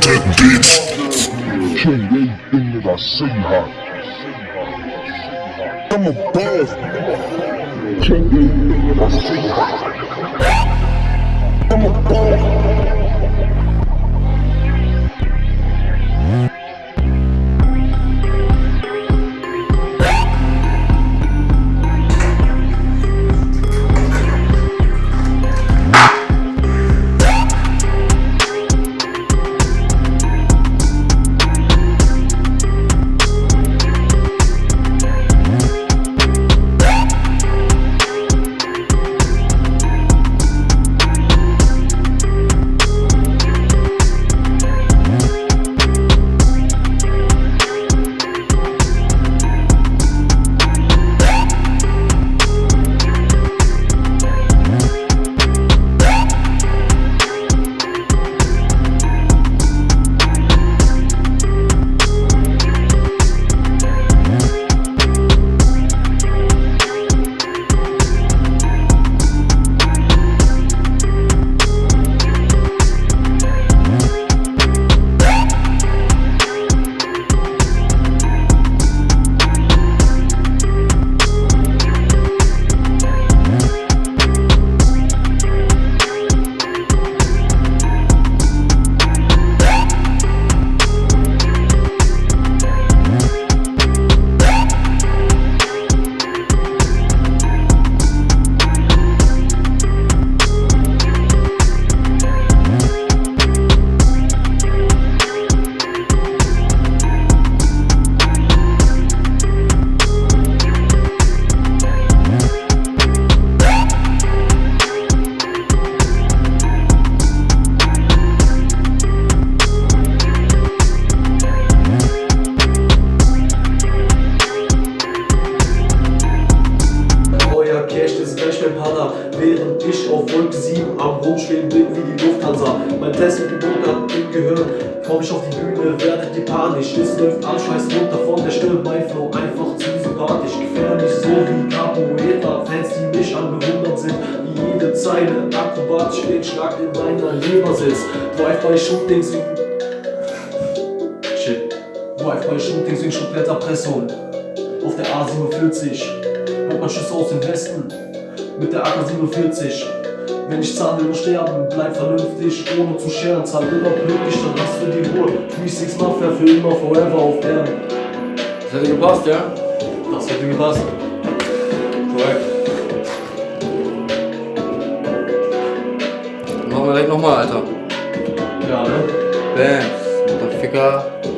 that bitch. Kill anything that I see her. I'm a boss. Anything. Ich auf Wolke 7 am Rumschweben bin wie die Lufthansa. Mein Test mit dem Bunker im Gehirn, komm ich auf die Bühne, werdet ihr panisch. Es läuft Anschweiß runter von der Stirn, mein Flow einfach zu sympathisch. Gefährlich so wie Capoeira, Fans die mich an bewundert sind, wie jede Zeile akrobatisch den Schlag in meiner Leber sitzt. Drive-by-Shootings wie... Shit. Drive-by-Shootings wie Schubletterpressung auf der A47 hört man Schüsse aus dem Westen mit der AK-47. Wenn ich zahle, nur sterben, bleib vernünftig, ohne zu scheren, zahl immer pünktlich, dann hast für die Ruhe. 3-6 Mafia für immer, forever auf Erden. Das hätte gepasst, ja? Das hätte gepasst. Korrekt. Machen wir direkt nochmal, Alter. Ja, ne? Bams, Motherfucker.